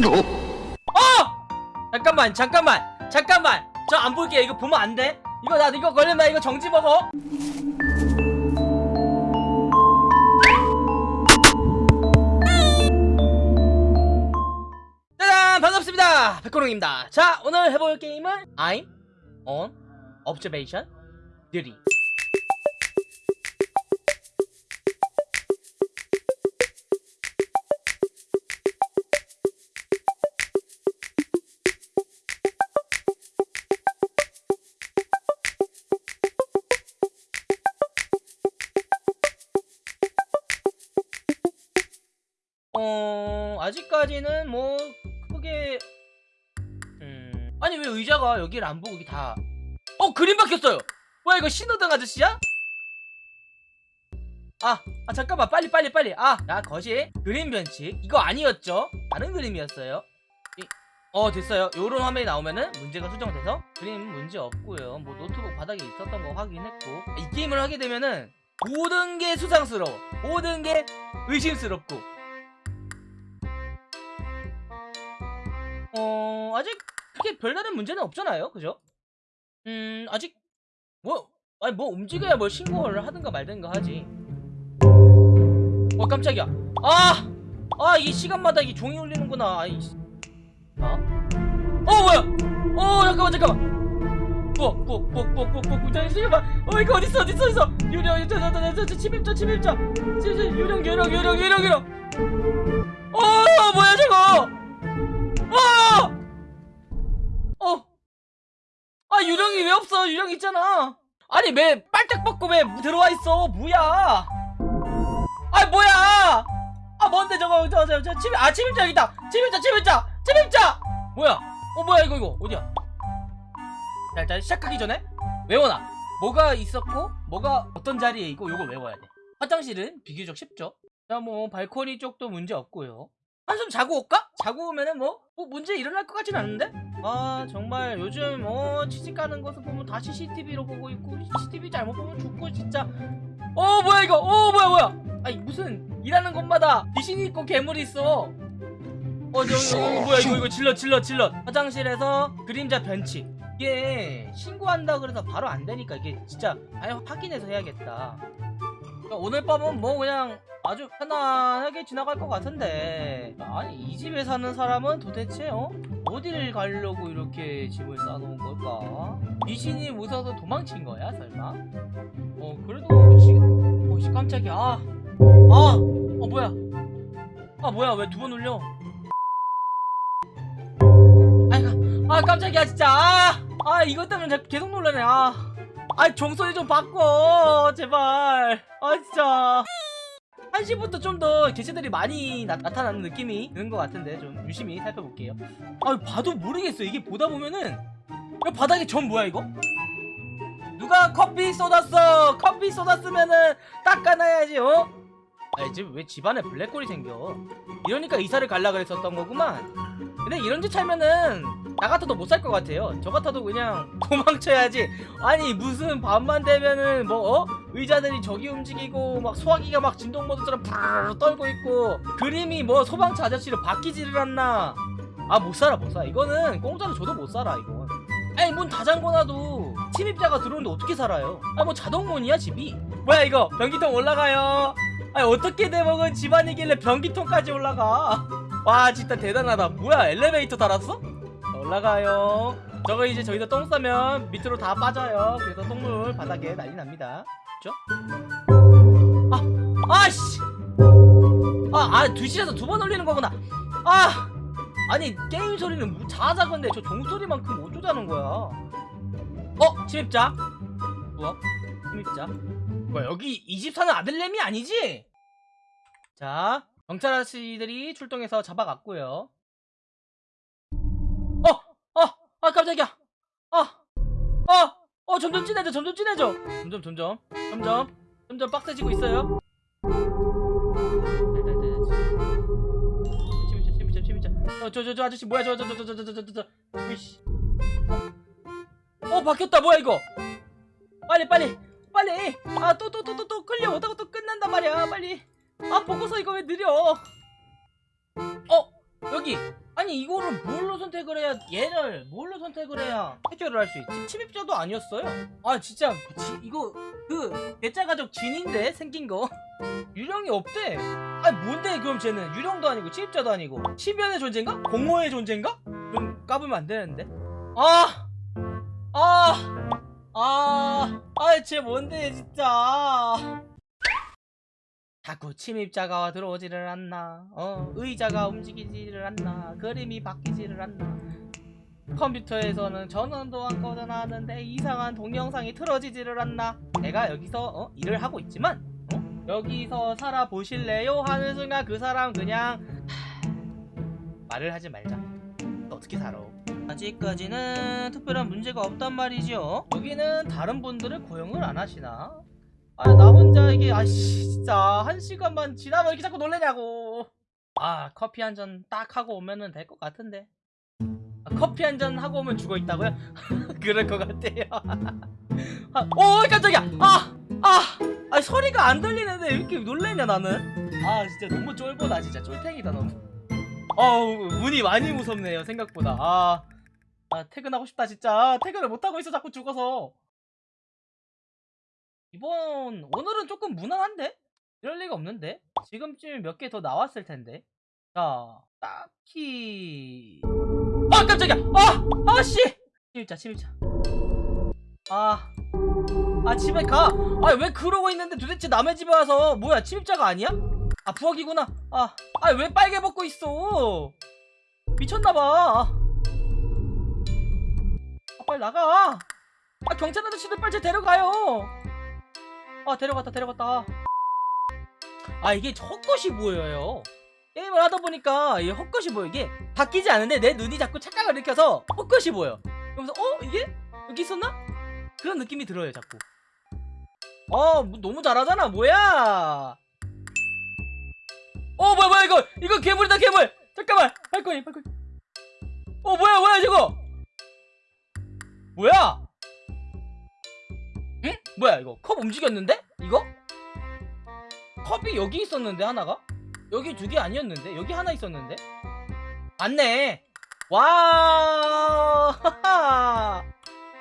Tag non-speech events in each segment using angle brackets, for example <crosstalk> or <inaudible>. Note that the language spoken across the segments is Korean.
어! 잠깐만 잠깐만 잠깐만. 저 안 볼게 이거 보면 안 돼? 이거 나 이거 걸리면 나 이거 정지 먹어 짜잔 반갑습니다. 백호롱입니다. 자 오늘 해볼 게임은 I'm on observation duty 어 아직까지는 뭐 크게 음 아니 왜 의자가 여기를 안 보고 여기 다 어 그림 바뀌었어요! 뭐야 이거 신호등 아저씨야? 아, 아 잠깐만 빨리 빨리 빨리. 아야 거실 그림 변칙. 이거 아니었죠? 다른 그림이었어요? 이, 어 됐어요. 요런 화면이 나오면은 문제가 수정돼서 그림 문제 없고요. 뭐 노트북 바닥에 있었던 거 확인했고. 이 게임을 하게 되면은 모든 게 수상스러워. 모든 게 의심스럽고 어 아직 그렇게 별다른 문제는 없잖아요. 그죠? 음 아직 뭐 아니 뭐 움직여야 뭘 신고를 하든가 말든가 하지. 어 깜짝이야. 아! 아 이 시간마다 이 종이 울리는구나. 아이 아? 어? 뭐야? 어 잠깐만 잠깐만. 부엌 잠깐만 어 이거 어딨어 어딨어 어딨어? 유령 저저저저 침입자 침입자. 침입자 유령 유령 유령 유령 유령. 어 뭐야 저거 유령이 왜 없어? 유령 있잖아. 아니 왜 빨딱 벗고 왜 들어와 있어? 뭐야? 아 뭐야? 아 뭔데 저거 저저저 침입 아 침입자 여기 있다. 침입자 침입자 침입자. 뭐야? 어 뭐야 이거 이거 어디야? 자 일단 시작하기 전에 외워놔. 뭐가 있었고 뭐가 어떤 자리에 있고 요걸 외워야 돼. 화장실은 비교적 쉽죠. 자 뭐 발코니 쪽도 문제 없고요. 한숨 자고 올까? 자고 오면은 뭐, 뭐 문제 일어날 것 같진 않은데? 아 정말 요즘 어 취직 가는 것을 보면 다 CCTV로 보고 있고 CCTV 잘못 보면 죽고 진짜. 어 뭐야 이거? 어 뭐야 뭐야? 아니 무슨 일하는 곳마다 귀신이 있고 괴물이 있어. 어 저기 어, 뭐야 이거 이거 질러 질러 질러 화장실에서 그림자 변칙 이게 신고한다 그래서 바로 안 되니까 이게 진짜 아예 확인해서 해야겠다 오늘 밤은 뭐 그냥 아주 편안하게 지나갈 것 같은데 아니 이 집에 사는 사람은 도대체 어? 어디를 가려고 이렇게 집을 쌓아놓은 걸까? 귀신이 무서워서 도망친 거야 설마? 어 그래도 시... 어 씨, 깜짝이야 아! 아! 어 뭐야 아 뭐야 왜 두 번 울려 아이고 아 깜짝이야 진짜 아! 아 이것 때문에 자- 계속 놀라네 아! 아 종소리 좀 바꿔. 제발. 아 진짜. 1시부터 좀 더 개체들이 많이 나, 타나는 느낌이 드는 것 같은데 좀 유심히 살펴볼게요. 아 봐도 모르겠어 이게 보다 보면은. 야, 바닥에 전 뭐야 이거? 누가 커피 쏟았어? 커피 쏟았으면은 닦아놔야지 어? 아 이제 왜 집안에 블랙홀이 생겨? 이러니까 이사를 갈라 그랬었던 거구만. 근데 이런 짓 하면은 나 같아도 못 살 것 같아요. 저 같아도 그냥 <laughs> 도망쳐야지. 아니 무슨 밤만 되면은 뭐 어? 의자들이 저기 움직이고 막 소화기가 막 진동 모드처럼 푸르르 떨고 있고 그림이 뭐 소방차 아저씨로 바뀌지를 않나. 아 못 살아 못 살아. 이거는 공짜로 줘도 못 살아 이건. 아니 문 다 잠궈놔도 침입자가 들어오는데 어떻게 살아요? 아 뭐 자동문이야 집이? 뭐야 이거? 변기통 올라가요? 아니 어떻게 대먹은 집안이길래 변기통까지 올라가? 와 진짜 대단하다. 뭐야 엘리베이터 달았어? 올라가요. 저거 이제 저기서 똥 싸면 밑으로 다 빠져요. 그래서 똥물 바닥에 난리 납니다. 그죠? 아 아씨! 아 아 두실에서 두 번 올리는 거구나. 아 아니 게임 소리는 뭐 자자건데 저 종소리만큼 어쩌자는 거야. 어 침입자? 부엌 침입자? 뭐야 여기 이집 사는 아들내미 아니지? 자 경찰 아저씨들이 출동해서 잡아갔고요 점점 진해져 점점 진해져. 점점 점점 점점 점점 빡세지고 있어요. 어, 저저 저 아저씨 뭐야? 저 저 저 저 저 저저저 으이씨. 어, 어 바뀌었다. 뭐야 이거? 빨리 빨리 빨리. 아 또 또 또 또 또 끌려 오다가 또 끝난단 말이야. 빨리. 아 보고서 이거 왜 느려? 어 여기. 아 아니 이거를 뭘로 선택을 해야 얘를 뭘로 선택을 해야 해결을 할 수 있지? 침입자도 아니었어요. 아 진짜 지- 이거 그 내짜 가족 진인데 생긴 거 <laughs> 유령이 없대. 아니 뭔데 그럼 쟤는 유령도 아니고 침입자도 아니고 시변의 존재인가? 공허의 존재인가? 좀 까불면 안 되는데. 아, 아, 아, 아, 쟤 뭔데 진짜. 자꾸 침입자가 들어오지를 않나 어 의자가 움직이지를 않나 그림이 바뀌지를 않나 컴퓨터에서는 전원도 안 꺼져나왔는데 이상한 동영상이 틀어지지를 않나 내가 여기서 어, 일을 하고 있지만 어? 여기서 살아보실래요? 하는 순간 그 사람 그냥 하... 말을 하지 말자 너 어떻게 살아 아직까지는 특별한 문제가 없단 말이죠 여기는 다른 분들을 고용을 안 하시나? 아 나 혼자 이게 아씨 진짜. 한 시간만 지나면 이렇게 자꾸 놀래냐고. 아 커피 한 잔 딱 하고 오면은 될 것 같은데. 아, 커피 한 잔 하고 오면 죽어 있다고요? <laughs> 그럴 것 같아요. <laughs> 아, 오 깜짝이야. 아! 아! 아 소리가 안 들리는데 왜 이렇게 놀래냐 나는? 아 진짜 너무 쫄보다 진짜. 쫄탱이다 너무. 어우 운이 많이 무섭네요 생각보다. 아, 아 퇴근하고 싶다 진짜. 퇴근을 못하고 있어 자꾸 죽어서 이번 오늘은 조금 무난한데? 이럴 리가 없는데? 지금쯤 몇 개 더 나왔을 텐데 자 딱히 아 깜짝이야 아! 아씨 침입자 침입자 아, 아 집에 가. 아 왜 그러고 있는데 도대체 남의 집에 와서 뭐야 침입자가 아니야? 아 부엌이구나. 아, 아왜 빨개 벗고 있어? 미쳤나봐. 아 빨리 나가. 아 경찰 아저씨들 빨리 쟤 데려가요. 아 데려갔다 데려갔다. 아 이게 헛것이 보여요. 게임을 하다 보니까 이게 헛것이 보여. 이게 바뀌지 않은데 내 눈이 자꾸 착각을 일으켜서 헛것이 보여. 그러면서 어 이게 여기 있었나? 그런 느낌이 들어요 자꾸 어 뭐, 너무 잘하잖아 뭐야 어 뭐야 뭐야 이거 이거 괴물이다 괴물 잠깐만 발코니 발코니 어 뭐야 뭐야 저거 뭐야 응? 뭐야 이거 컵 움직였는데? 이거? 컵이 여기 있었는데 하나가? 여기 두 개 아니었는데? 여기 하나 있었는데? 맞네 와 <laughs>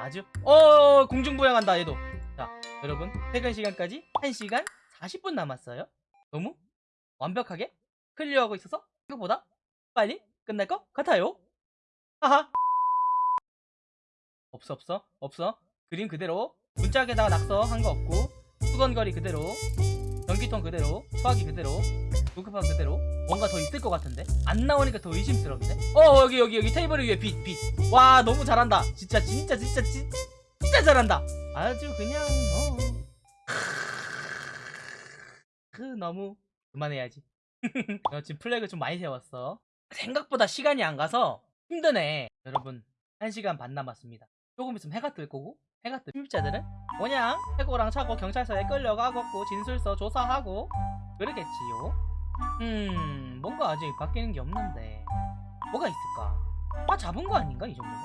아주 어 공중부양한다 얘도 자 여러분 퇴근 시간까지 1시간 40분 남았어요 너무 완벽하게 클리어하고 있어서 생각보다 빨리 끝날 것 같아요 하하 없어 없어 없어 그림 그대로 문짝에다가 낙서 한 거 없고 수건거리 그대로 전기통 그대로 수화기 그대로 녹음판 그대로 뭔가 더 있을 것 같은데? 안 나오니까 더 의심스러운데 어 여기 여기 여기 테이블 위에 빛 빛 와 너무 잘한다. 진짜 진짜 진짜 진, 진짜 잘한다. 아주 그냥 어. 그 너무 그만해야지. <laughs> 어, 지금 플래그 좀 많이 세웠어. 생각보다 시간이 안 가서 힘드네. 여러분 1시간 반 남았습니다. 조금 있으면 해가 뜰 거고 해가 뜰 침입자들은 그냥 해고랑 차고 경찰서에 끌려가고 진술서 조사하고 그러겠지요? 음 뭔가 아직 바뀌는 게 없는데 뭐가 있을까? 아 잡은 거 아닌가 이 정도면?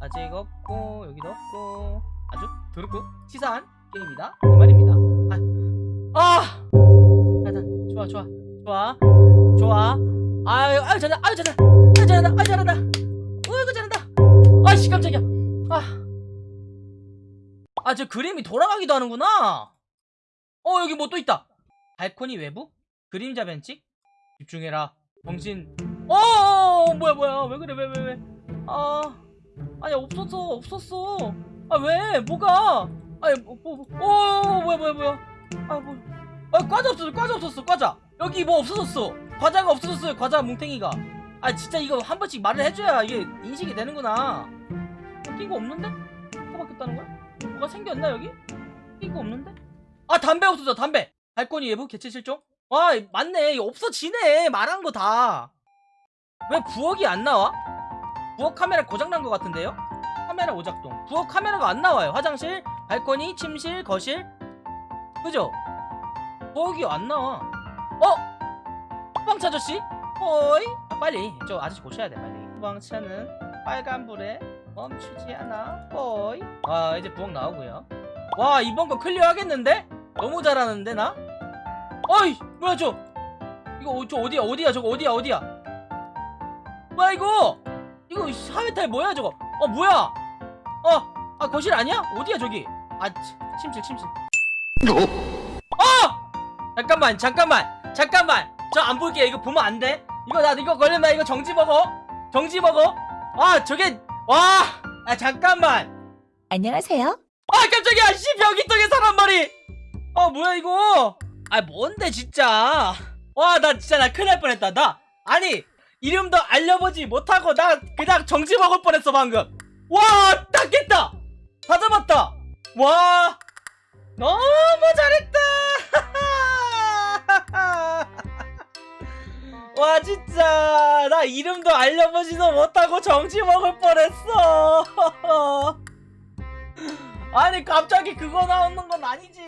아직 없고 여기도 없고 아주 더럽고 치사한 게임이다 이 말입니다. 아, 아! 일단 좋아 좋아 좋아 좋아. 아유 아유 잘한다 아유 잘한다 아유 잘한다 아유 잘한다. 어이구 잘한다. 아씨 깜짝이야. 아 아 저 그림이 돌아가기도 하는구나. 어 여기 뭐 또 있다. 발코니 외부? 그림자 벤치? 집중해라. 정신. 어 뭐야 뭐야. 왜 그래 왜 왜 왜 아 아니 없었어 없었어. 아 왜? 뭐가? 아니 뭐, 뭐, 뭐, 어 뭐야 뭐야 뭐야. 아 뭐. 아 과자 없었어 과자 없었어 과자. 여기 뭐 없어졌어. 과자가 없어졌어요 과자 뭉탱이가. 아 진짜 이거 한 번씩 말을 해줘야 이게 인식이 되는구나. 바뀐 거 없는데? 바뀌었다는 거야? 뭐가 생겼나 여기? 바뀐 거 없는데? 아 담배 없어져 담배 발코니 외부 개체 실종? 와 맞네 이거 없어지네 말한 거 다 왜 부엌이 안 나와? 부엌 카메라 고장난 것 같은데요? 카메라 오작동 부엌 카메라가 안 나와요 화장실, 발코니, 침실, 거실 그죠? 부엌이 안 나와 어? 후방차 아저씨? 어이? 아, 빨리 저 아저씨 고쳐야 돼 빨리 후방차는 빨간불에 멈추지 않아 어이? 와 이제 부엌 나오고요. 와 이번 거 클리어 하겠는데? 너무 잘하는데 나? 어이 뭐야 저. 이거 어- 저 어디야 어디야 저거 어디야 어디야? 뭐야 이거? 이거 사회탈 뭐야 저거? 어 뭐야? 어 아 거실 아니야? 어디야 저기? 아 치- 침실 침실. 어! 잠깐만 잠깐만 잠깐만. 저 안 볼게 이거 보면 안돼? 이거 나 이거 걸리면 나 이거 정지 먹어 정지 먹어 아 저게 와 아 잠깐만! 안녕하세요. 아 깜짝이야! 씨 벽이떡에 사람 말이 아 뭐야 이거? 아 뭔데 진짜? 와 나 진짜 나 큰일 날 뻔했다. 나 아니 이름도 알려보지 못하고 나 그냥 정지 먹을 뻔했어 방금. 와 닦겠다! 다 잡았다! 와 너무 잘했다 와 진짜. 나 이름도 알려보지도 못하고 정지 먹을 뻔했어. <laughs> 아니 갑자기 그거 나오는 건 아니지